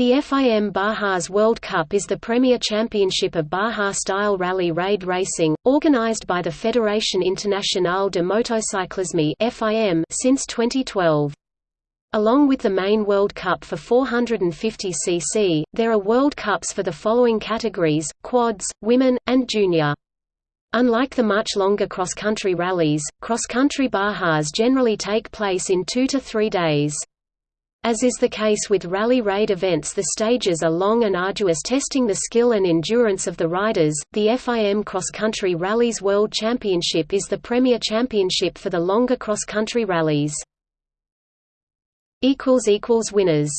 The FIM Bajas World Cup is the premier championship of Baja-style rally raid racing, organized by the Fédération Internationale de Motocyclisme since 2012. Along with the main World Cup for 450cc, there are World Cups for the following categories, quads, women, and junior. Unlike the much longer cross-country rallies, cross-country Bajas generally take place in two to three days. As is the case with rally raid events the stages are long and arduous testing the skill and endurance of the riders. The FIM Cross Country Rallies World Championship is the premier championship for the longer cross-country rallies. Winners